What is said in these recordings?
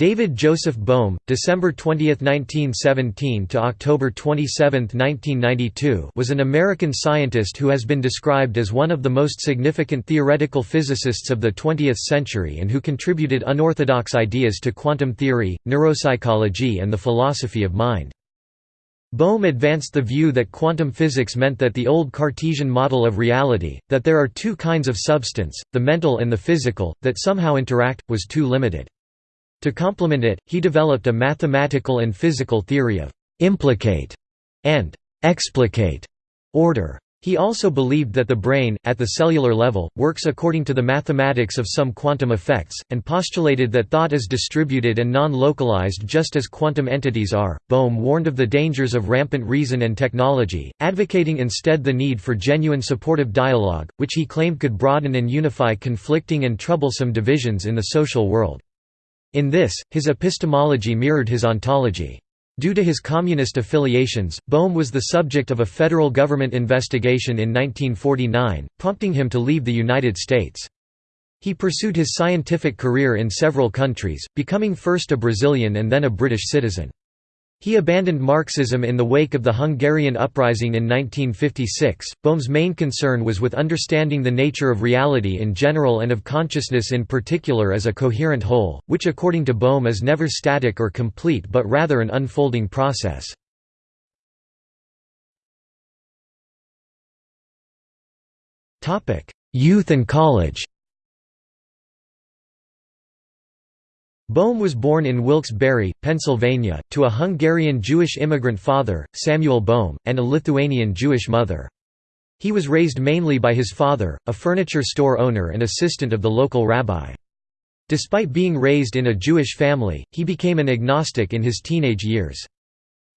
David Joseph Bohm, December 20, 1917 to October 27, 1992, was an American scientist who has been described as one of the most significant theoretical physicists of the 20th century and who contributed unorthodox ideas to quantum theory, neuropsychology and the philosophy of mind. Bohm advanced the view that quantum physics meant that the old Cartesian model of reality, that there are two kinds of substance, the mental and the physical, that somehow interact, was too limited. To complement it, he developed a mathematical and physical theory of «implicate» and «explicate» order. He also believed that the brain, at the cellular level, works according to the mathematics of some quantum effects, and postulated that thought is distributed and non-localized just as quantum entities are. Bohm warned of the dangers of rampant reason and technology, advocating instead the need for genuine supportive dialogue, which he claimed could broaden and unify conflicting and troublesome divisions in the social world. In this, his epistemology mirrored his ontology. Due to his communist affiliations, Bohm was the subject of a federal government investigation in 1949, prompting him to leave the United States. He pursued his scientific career in several countries, becoming first a Brazilian and then a British citizen. He abandoned Marxism in the wake of the Hungarian uprising in 1956. Bohm's main concern was with understanding the nature of reality in general and of consciousness in particular as a coherent whole, which according to Bohm is never static or complete but rather an unfolding process. Youth and college Bohm was born in Wilkes-Barre, Pennsylvania, to a Hungarian Jewish immigrant father, Samuel Bohm, and a Lithuanian Jewish mother. He was raised mainly by his father, a furniture store owner and assistant of the local rabbi. Despite being raised in a Jewish family, he became an agnostic in his teenage years.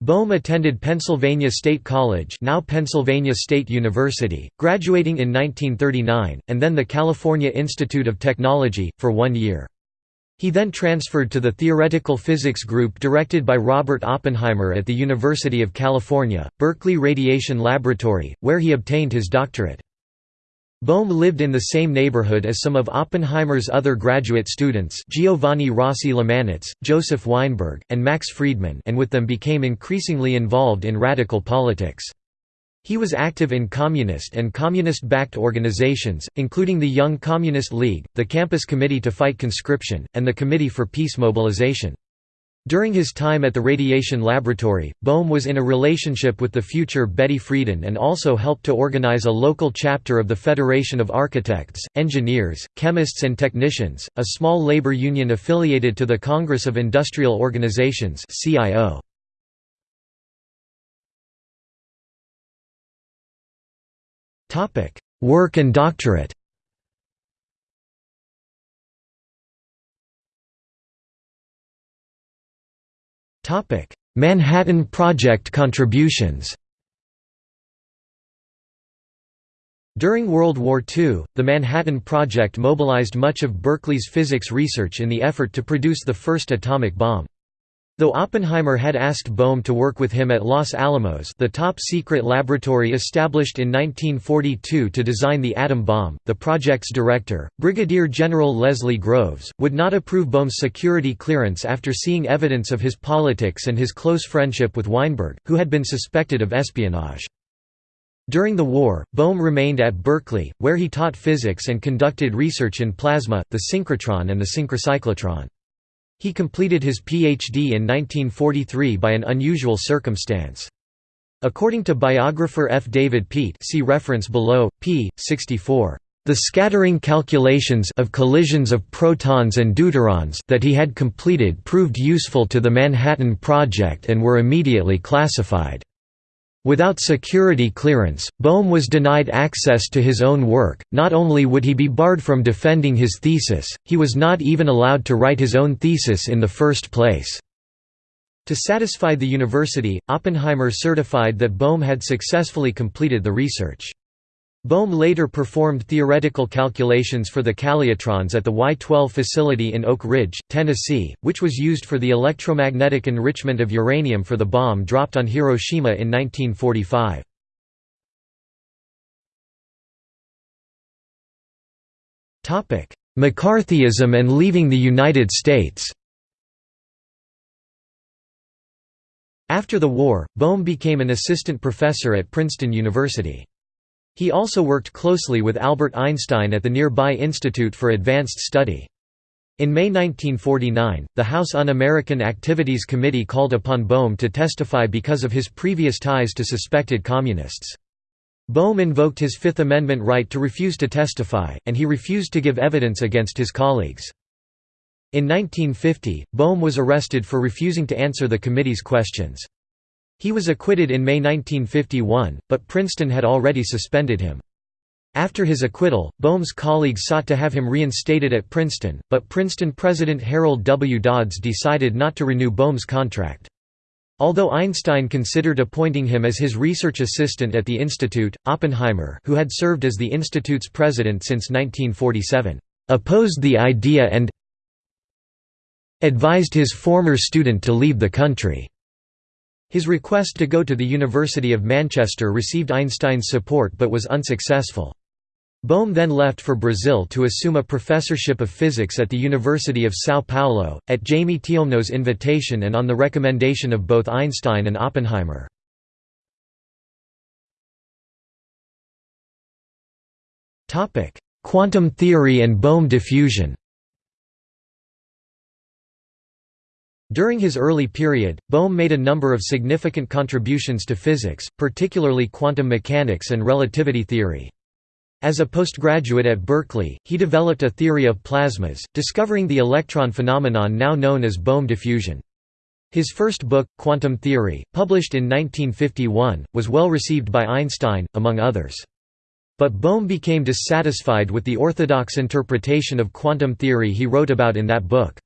Bohm attended Pennsylvania State College now Pennsylvania State University, graduating in 1939, and then the California Institute of Technology, for one year. He then transferred to the Theoretical Physics Group directed by Robert Oppenheimer at the University of California, Berkeley Radiation Laboratory, where he obtained his doctorate. Bohm lived in the same neighborhood as some of Oppenheimer's other graduate students Giovanni Rossi Lomanitz, Joseph Weinberg, and Max Friedmann and with them became increasingly involved in radical politics. He was active in communist and communist-backed organizations, including the Young Communist League, the Campus Committee to Fight Conscription, and the Committee for Peace Mobilization. During his time at the Radiation Laboratory, Bohm was in a relationship with the future Betty Friedan and also helped to organize a local chapter of the Federation of Architects, Engineers, Chemists and Technicians, a small labor union affiliated to the Congress of Industrial Organizations CIO. Work and doctorate. Manhattan Project contributions. During World War II, the Manhattan Project mobilized much of Berkeley's physics research in the effort to produce the first atomic bomb. Though Oppenheimer had asked Bohm to work with him at Los Alamos the top-secret laboratory established in 1942 to design the atom bomb, the project's director, Brigadier General Leslie Groves, would not approve Bohm's security clearance after seeing evidence of his politics and his close friendship with Weinberg, who had been suspected of espionage. During the war, Bohm remained at Berkeley, where he taught physics and conducted research in plasma, the synchrotron and the synchrocyclotron. He completed his Ph.D. in 1943 by an unusual circumstance. According to biographer F. David Peat see reference below, p. 64. The scattering calculations of collisions of protons and deuterons that he had completed proved useful to the Manhattan Project and were immediately classified. Without security clearance, Bohm was denied access to his own work, not only would he be barred from defending his thesis, he was not even allowed to write his own thesis in the first place. To satisfy the university, Oppenheimer certified that Bohm had successfully completed the research. Bohm later performed theoretical calculations for the calutrons at the Y-12 facility in Oak Ridge, Tennessee, which was used for the electromagnetic enrichment of uranium for the bomb dropped on Hiroshima in 1945. McCarthyism and leaving the United States After the war, Bohm became an assistant professor at Princeton University. He also worked closely with Albert Einstein at the nearby Institute for Advanced Study. In May 1949, the House Un-American Activities Committee called upon Bohm to testify because of his previous ties to suspected communists. Bohm invoked his Fifth Amendment right to refuse to testify, and he refused to give evidence against his colleagues. In 1950, Bohm was arrested for refusing to answer the committee's questions. He was acquitted in May 1951, but Princeton had already suspended him. After his acquittal, Bohm's colleagues sought to have him reinstated at Princeton, but Princeton President Harold W. Dodds decided not to renew Bohm's contract. Although Einstein considered appointing him as his research assistant at the institute, Oppenheimer who had served as the institute's president since 1947, "...opposed the idea and advised his former student to leave the country." His request to go to the University of Manchester received Einstein's support but was unsuccessful. Bohm then left for Brazil to assume a professorship of physics at the University of São Paulo, at Jaime Tiomno's invitation and on the recommendation of both Einstein and Oppenheimer. Quantum theory and Bohm diffusion During his early period, Bohm made a number of significant contributions to physics, particularly quantum mechanics and relativity theory. As a postgraduate at Berkeley, he developed a theory of plasmas, discovering the electron phenomenon now known as Bohm diffusion. His first book, Quantum Theory, published in 1951, was well received by Einstein, among others. But Bohm became dissatisfied with the orthodox interpretation of quantum theory he wrote about in that book.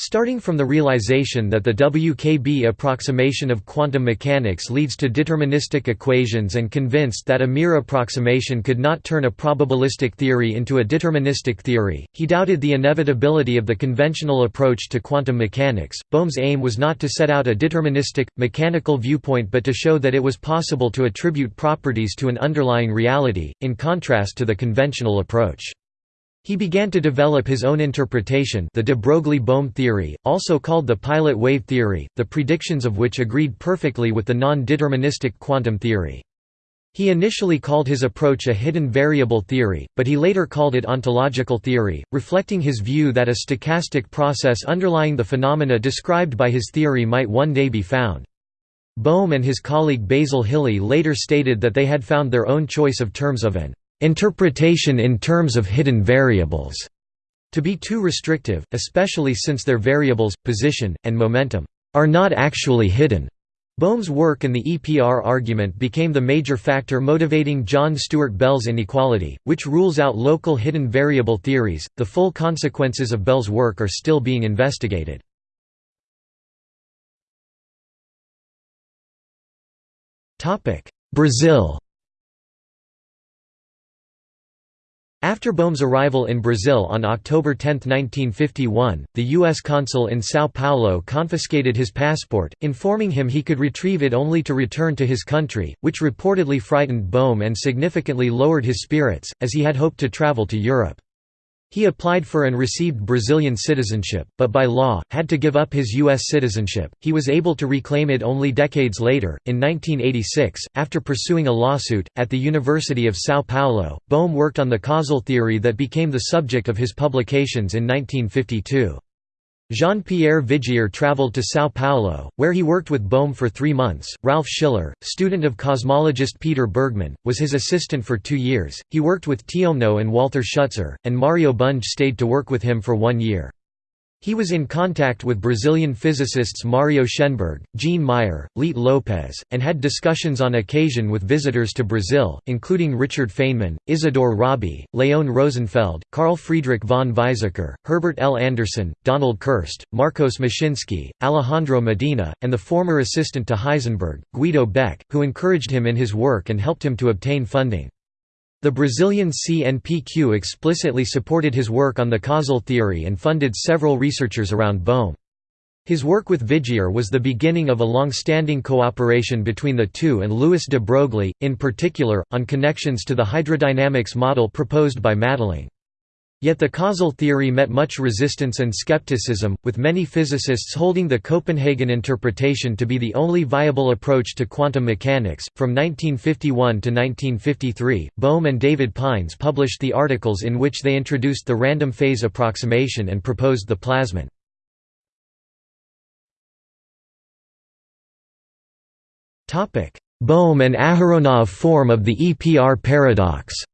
Starting from the realization that the WKB approximation of quantum mechanics leads to deterministic equations and convinced that a mere approximation could not turn a probabilistic theory into a deterministic theory, he doubted the inevitability of the conventional approach to quantum mechanics. Bohm's aim was not to set out a deterministic, mechanical viewpoint but to show that it was possible to attribute properties to an underlying reality, in contrast to the conventional approach. He began to develop his own interpretation the de Broglie-Bohm theory, also called the pilot wave theory, the predictions of which agreed perfectly with the non-deterministic quantum theory. He initially called his approach a hidden variable theory, but he later called it ontological theory, reflecting his view that a stochastic process underlying the phenomena described by his theory might one day be found. Bohm and his colleague Basil Hiley later stated that they had found their own choice of terms of an interpretation in terms of hidden variables to be too restrictive, especially since their variables, position, and momentum, are not actually hidden. Bohm's work and the EPR argument became the major factor motivating John Stuart Bell's inequality, which rules out local hidden variable theories. The full consequences of Bell's work are still being investigated. Brazil After Bohm's arrival in Brazil on October 10, 1951, the U.S. consul in São Paulo confiscated his passport, informing him he could retrieve it only to return to his country, which reportedly frightened Bohm and significantly lowered his spirits, as he had hoped to travel to Europe. He applied for and received Brazilian citizenship, but by law, had to give up his U.S. citizenship. He was able to reclaim it only decades later, in 1986, after pursuing a lawsuit. At the University of Sao Paulo, Bohm worked on the causal theory that became the subject of his publications in 1952. Jean-Pierre Vigier traveled to São Paulo, where he worked with Bohm for three months. Ralph Schiller, student of cosmologist Peter Bergmann, was his assistant for two years. He worked with Tiomno and Walter Schutzer, and Mario Bunge stayed to work with him for one year. He was in contact with Brazilian physicists Mario Schenberg, Jean Meyer, Leite Lopes, and had discussions on occasion with visitors to Brazil, including Richard Feynman, Isidore Rabi, Leon Rosenfeld, Carl Friedrich von Weizsäcker, Herbert L. Anderson, Donald Kerst, Marcos Moshinsky, Alejandro Medina, and the former assistant to Heisenberg, Guido Beck, who encouraged him in his work and helped him to obtain funding. The Brazilian CNPq explicitly supported his work on the causal theory and funded several researchers around Bohm. His work with Vigier was the beginning of a long-standing cooperation between the two and Louis de Broglie, in particular, on connections to the hydrodynamics model proposed by Madelung. Yet the causal theory met much resistance and skepticism, with many physicists holding the Copenhagen interpretation to be the only viable approach to quantum mechanics. From 1951 to 1953, Bohm and David Pines published the articles in which they introduced the random phase approximation and proposed the plasmon. Bohm and Aharonov form of the EPR paradox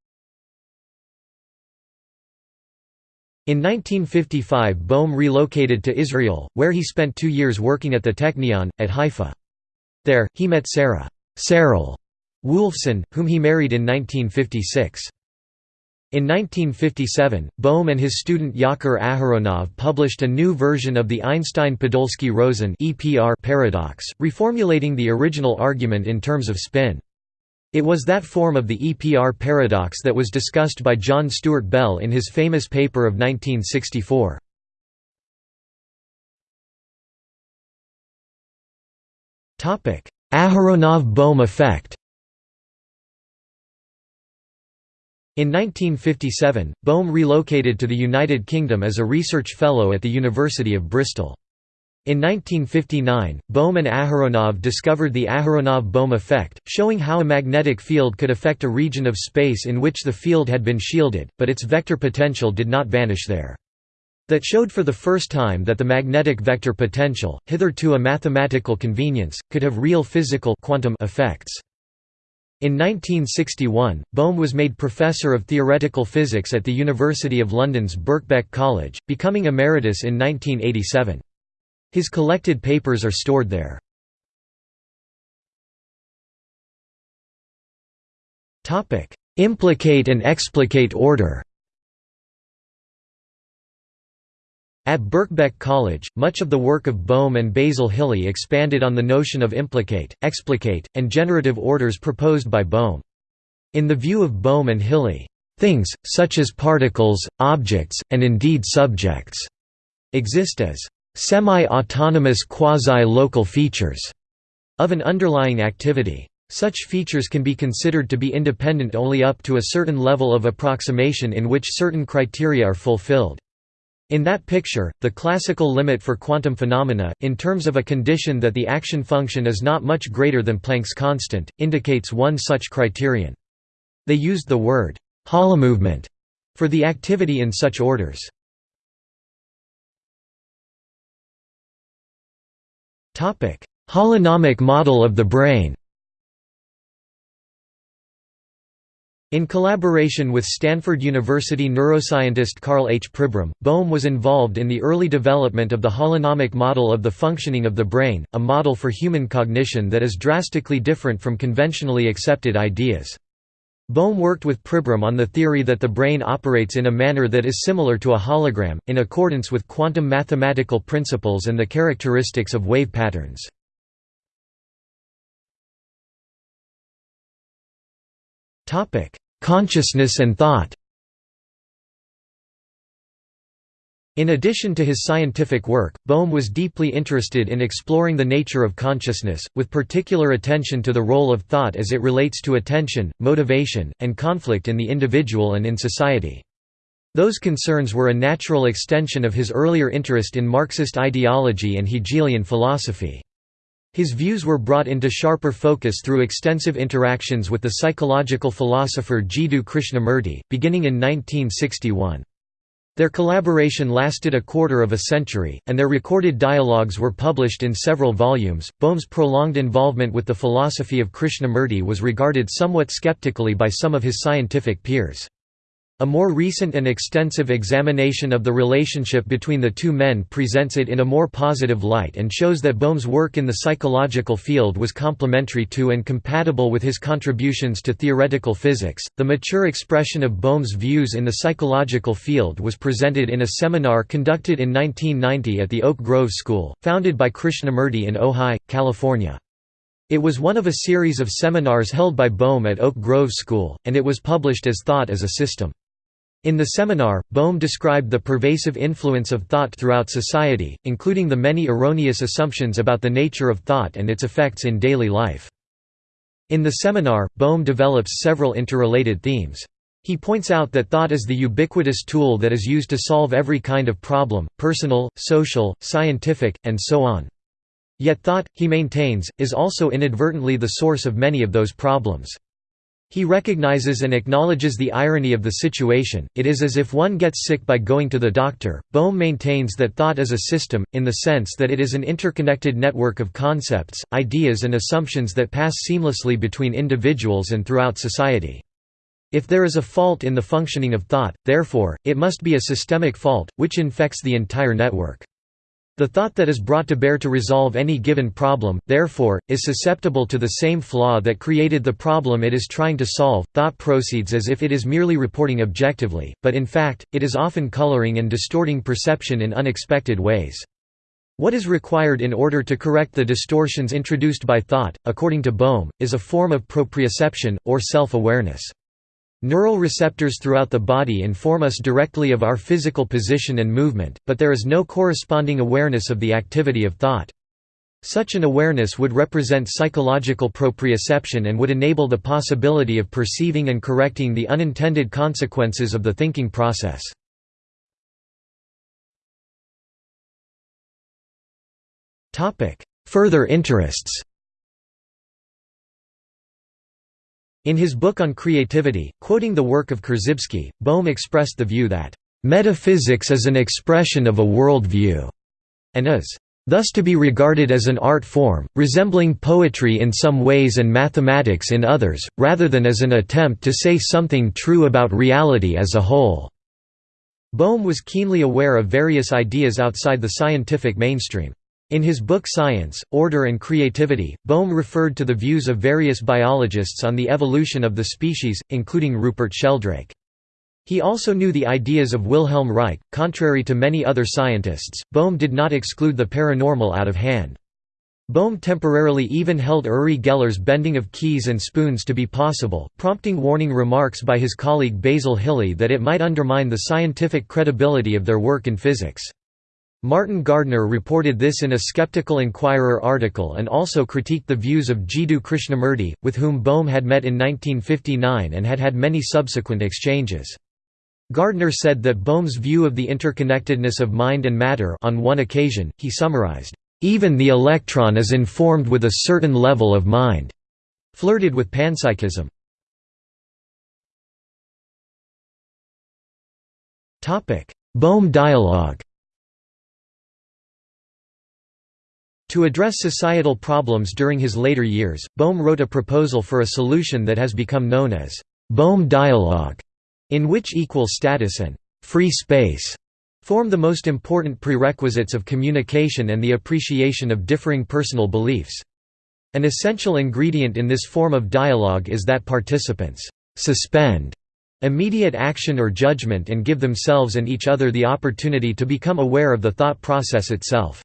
In 1955 Bohm relocated to Israel, where he spent two years working at the Technion, at Haifa. There, he met Sarah Saral Woolfson, whom he married in 1956. In 1957, Bohm and his student Yakir Aharonov published a new version of the Einstein-Podolsky-Rosen paradox, reformulating the original argument in terms of spin. It was that form of the EPR paradox that was discussed by John Stuart Bell in his famous paper of 1964. Aharonov–Bohm effect In 1957, Bohm relocated to the United Kingdom as a research fellow at the University of Bristol. In 1959, Bohm and Aharonov discovered the Aharonov–Bohm effect, showing how a magnetic field could affect a region of space in which the field had been shielded, but its vector potential did not vanish there. That showed for the first time that the magnetic vector potential, hitherto a mathematical convenience, could have real physical quantum effects. In 1961, Bohm was made Professor of Theoretical Physics at the University of London's Birkbeck College, becoming emeritus in 1987. His collected papers are stored there. Implicate and explicate order At Birkbeck College, much of the work of Bohm and Basil Hiley expanded on the notion of implicate, explicate, and generative orders proposed by Bohm. In the view of Bohm and Hiley, "...things, such as particles, objects, and indeed subjects," exist as semi-autonomous quasi-local features of an underlying activity. Such features can be considered to be independent only up to a certain level of approximation in which certain criteria are fulfilled. In that picture, the classical limit for quantum phenomena, in terms of a condition that the action function is not much greater than Planck's constant, indicates one such criterion. They used the word «holomovement» for the activity in such orders. Holonomic model of the brain In collaboration with Stanford University neuroscientist Karl H. Pribram, Bohm was involved in the early development of the holonomic model of the functioning of the brain, a model for human cognition that is drastically different from conventionally accepted ideas. Bohm worked with Pribram on the theory that the brain operates in a manner that is similar to a hologram, in accordance with quantum mathematical principles and the characteristics of wave patterns. Consciousness and thought In addition to his scientific work, Bohm was deeply interested in exploring the nature of consciousness, with particular attention to the role of thought as it relates to attention, motivation, and conflict in the individual and in society. Those concerns were a natural extension of his earlier interest in Marxist ideology and Hegelian philosophy. His views were brought into sharper focus through extensive interactions with the psychological philosopher Jiddu Krishnamurti, beginning in 1961. Their collaboration lasted a quarter of a century, and their recorded dialogues were published in several volumes. Bohm's prolonged involvement with the philosophy of Krishnamurti was regarded somewhat skeptically by some of his scientific peers. A more recent and extensive examination of the relationship between the two men presents it in a more positive light and shows that Bohm's work in the psychological field was complementary to and compatible with his contributions to theoretical physics. The mature expression of Bohm's views in the psychological field was presented in a seminar conducted in 1990 at the Oak Grove School, founded by Krishnamurti in Ojai, California. It was one of a series of seminars held by Bohm at Oak Grove School, and it was published as Thought as a System. In the seminar, Bohm described the pervasive influence of thought throughout society, including the many erroneous assumptions about the nature of thought and its effects in daily life. In the seminar, Bohm develops several interrelated themes. He points out that thought is the ubiquitous tool that is used to solve every kind of problem, personal, social, scientific, and so on. Yet thought, he maintains, is also inadvertently the source of many of those problems. He recognizes and acknowledges the irony of the situation, it is as if one gets sick by going to the doctor. Bohm maintains that thought is a system, in the sense that it is an interconnected network of concepts, ideas, and assumptions that pass seamlessly between individuals and throughout society. If there is a fault in the functioning of thought, therefore, it must be a systemic fault, which infects the entire network. The thought that is brought to bear to resolve any given problem, therefore, is susceptible to the same flaw that created the problem it is trying to solve. Thought proceeds as if it is merely reporting objectively, but in fact, it is often coloring and distorting perception in unexpected ways. What is required in order to correct the distortions introduced by thought, according to Bohm, is a form of proprioception, or self-awareness. Neural receptors throughout the body inform us directly of our physical position and movement, but there is no corresponding awareness of the activity of thought. Such an awareness would represent psychological proprioception and would enable the possibility of perceiving and correcting the unintended consequences of the thinking process. Further interests In his book on creativity, quoting the work of Korzybski, Bohm expressed the view that, "...metaphysics is an expression of a world view," and is, "...thus to be regarded as an art form, resembling poetry in some ways and mathematics in others, rather than as an attempt to say something true about reality as a whole." Bohm was keenly aware of various ideas outside the scientific mainstream. In his book Science, Order and Creativity, Bohm referred to the views of various biologists on the evolution of the species, including Rupert Sheldrake. He also knew the ideas of Wilhelm Reich. Contrary to many other scientists, Bohm did not exclude the paranormal out of hand. Bohm temporarily even held Uri Geller's bending of keys and spoons to be possible, prompting warning remarks by his colleague Basil Hiley that it might undermine the scientific credibility of their work in physics. Martin Gardner reported this in a Skeptical Inquirer article and also critiqued the views of Jiddu Krishnamurti, with whom Bohm had met in 1959 and had had many subsequent exchanges. Gardner said that Bohm's view of the interconnectedness of mind and matter on one occasion, he summarized, "...even the electron is informed with a certain level of mind," flirted with panpsychism. Bohm dialogue To address societal problems during his later years, Bohm wrote a proposal for a solution that has become known as Bohm dialogue, in which equal status and free space form the most important prerequisites of communication and the appreciation of differing personal beliefs. An essential ingredient in this form of dialogue is that participants suspend immediate action or judgment and give themselves and each other the opportunity to become aware of the thought process itself.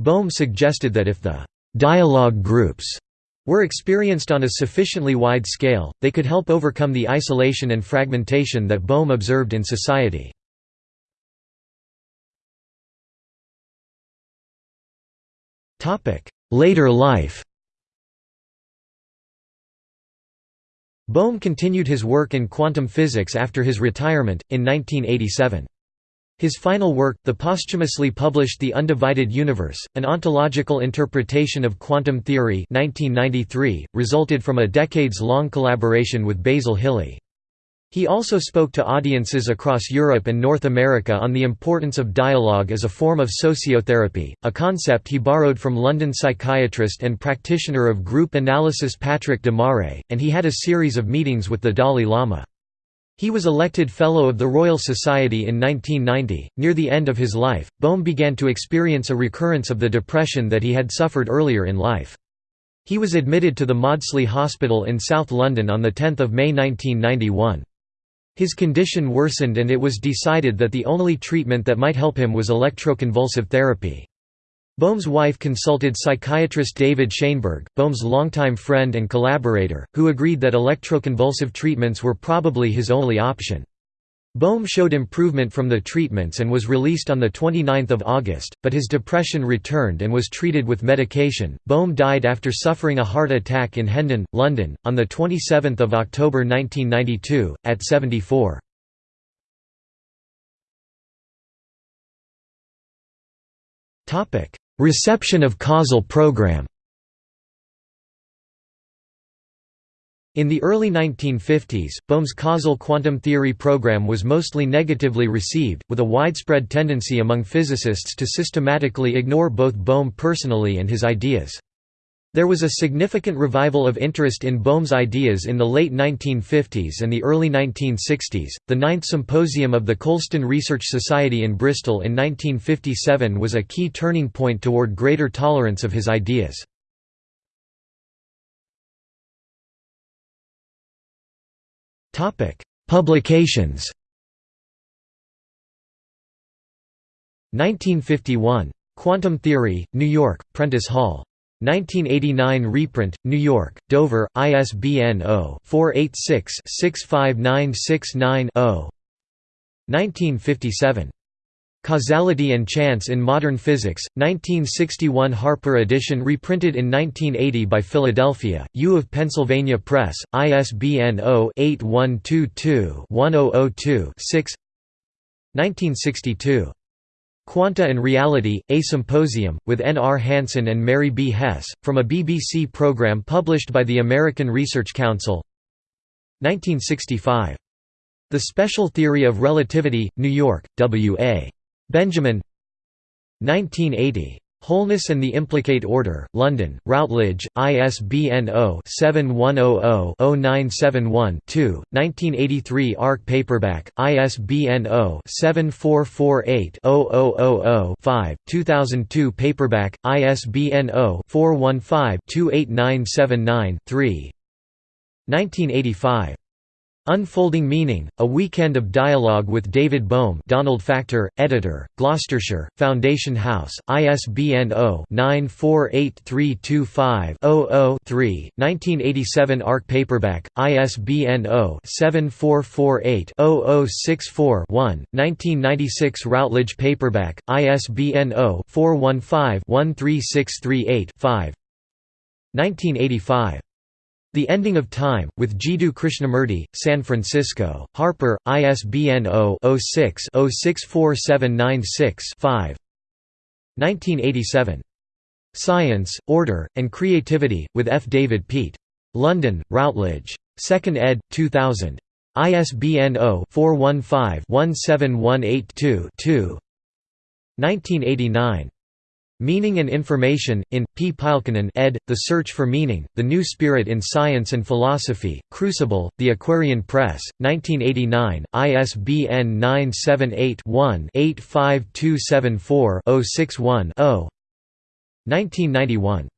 Bohm suggested that if the dialogue groups» were experienced on a sufficiently wide scale, they could help overcome the isolation and fragmentation that Bohm observed in society. Later life Bohm continued his work in quantum physics after his retirement, in 1987. His final work, the posthumously published The Undivided Universe, an ontological interpretation of quantum theory 1993, resulted from a decades-long collaboration with Basil Hiley. He also spoke to audiences across Europe and North America on the importance of dialogue as a form of sociotherapy, a concept he borrowed from London psychiatrist and practitioner of group analysis Patrick de and he had a series of meetings with the Dalai Lama. He was elected Fellow of the Royal Society in 1990. Near the end of his life, Bohm began to experience a recurrence of the depression that he had suffered earlier in life. He was admitted to the Maudsley Hospital in South London on 10 May 1991. His condition worsened and it was decided that the only treatment that might help him was electroconvulsive therapy. Bohm's wife consulted psychiatrist David Shainberg, Bohm's longtime friend and collaborator, who agreed that electroconvulsive treatments were probably his only option. Bohm showed improvement from the treatments and was released on 29 August, but his depression returned and was treated with medication. Bohm died after suffering a heart attack in Hendon, London, on 27 October 1992, at 74. Reception of causal program In the early 1950s, Bohm's causal quantum theory program was mostly negatively received, with a widespread tendency among physicists to systematically ignore both Bohm personally and his ideas. There was a significant revival of interest in Bohm's ideas in the late 1950s and the early 1960s. The Ninth Symposium of the Colston Research Society in Bristol in 1957 was a key turning point toward greater tolerance of his ideas. Publications 1951. Quantum Theory, New York, Prentice Hall. 1989 reprint, New York, Dover, ISBN 0-486-65969-0 1957. Causality and Chance in Modern Physics, 1961 Harper edition reprinted in 1980 by Philadelphia, U of Pennsylvania Press, ISBN 0-8122-1002-6 1962. Quanta and Reality, A Symposium, with N. R. Hanson and Mary B. Hesse, from a BBC program published by the American Research Council 1965. The Special Theory of Relativity, New York, W. A. Benjamin 1980. Wholeness and the Implicate Order, London, Routledge, ISBN 0-7100-0971-2, 1983 ARC paperback, ISBN 0-7448-0000-5, 2002 paperback, ISBN 0-415-28979-3 1985. Unfolding Meaning, A Weekend of Dialogue with David Bohm Donald Factor, Editor, Gloucestershire, Foundation House, ISBN 0-948325-00-3, 1987 ARC paperback, ISBN 0-7448-0064-1, 1996 Routledge paperback, ISBN 0-415-13638-5 1985. The Ending of Time, with Jiddu Krishnamurti, San Francisco, Harper, ISBN 0-06-064796-5 1987. Science, Order, and Creativity, with F. David Peat. London, Routledge. 2nd ed., 2000. ISBN 0-415-17182-2 1989. Meaning and Information, in, P. Pylkkänen ed., The Search for Meaning, The New Spirit in Science and Philosophy, Crucible, The Aquarian Press, 1989, ISBN 978-1-85274-061-0 1991.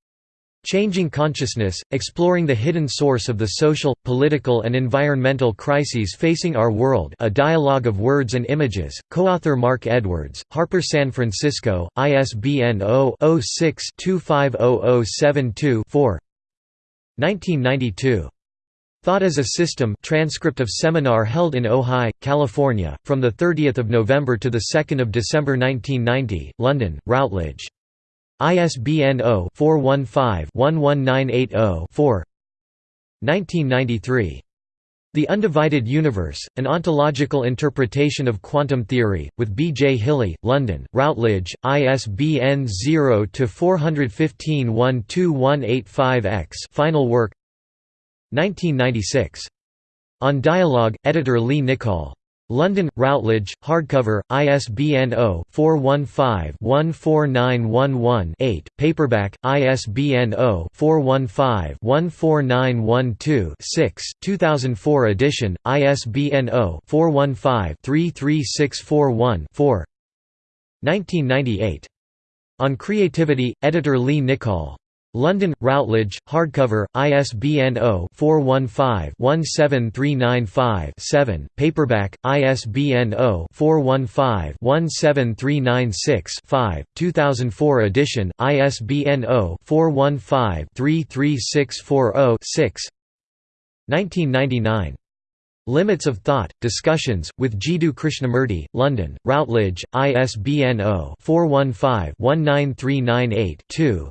Changing Consciousness, Exploring the Hidden Source of the Social, Political and Environmental Crises Facing Our World A Dialogue of Words and Images, co-author Mark Edwards, Harper San Francisco, ISBN 0-06-250072-4 1992. Thought as a System transcript of seminar held in Ojai, California, from 30 November to 2 December 1990, London, Routledge. ISBN 0-415-11980-4 1993. The Undivided Universe, An Ontological Interpretation of Quantum Theory, with B. J. Hiley, London, Routledge, ISBN 0-415-12185-X Final work 1996. On Dialogue, editor Lee Nichol. London, Routledge, hardcover, ISBN 0-415-14911-8, paperback, ISBN 0-415-14912-6, 2004 edition, ISBN 0-415-33641-4 1998. On Creativity, editor Lee Nichol. London, Routledge, hardcover, ISBN 0-415-17395-7, paperback, ISBN 0-415-17396-5, 2004 edition, ISBN 0-415-33640-6 1999. Limits of Thought, Discussions, with Jiddu Krishnamurti, London, Routledge, ISBN 0-415-19398-2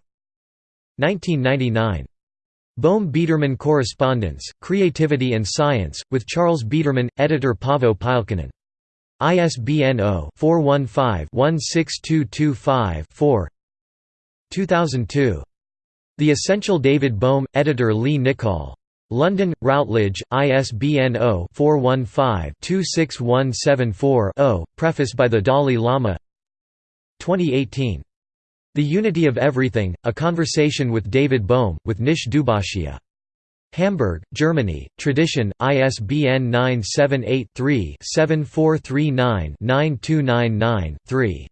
1999. Bohm Biederman Correspondence, Creativity and Science, with Charles Biederman, editor Paavo Pylkkänen. ISBN 0-415-16225-4 2002. The Essential David Bohm, editor Lee Nichol. London, Routledge, ISBN 0-415-26174-0, preface by the Dalai Lama 2018. The Unity of Everything, A Conversation with David Bohm, with Nish Dubashia. Hamburg, Germany, Tradition, ISBN 978-3-7439-9299-3.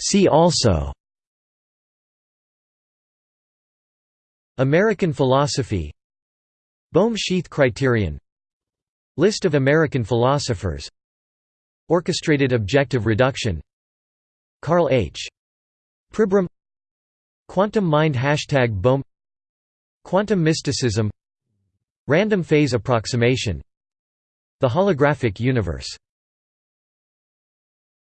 See also. American philosophy. Bohm sheath criterion List of American philosophers. Orchestrated objective reduction. Karl H. Pribram. Quantum mind Hashtag Bohm Quantum mysticism. Random phase approximation. The holographic universe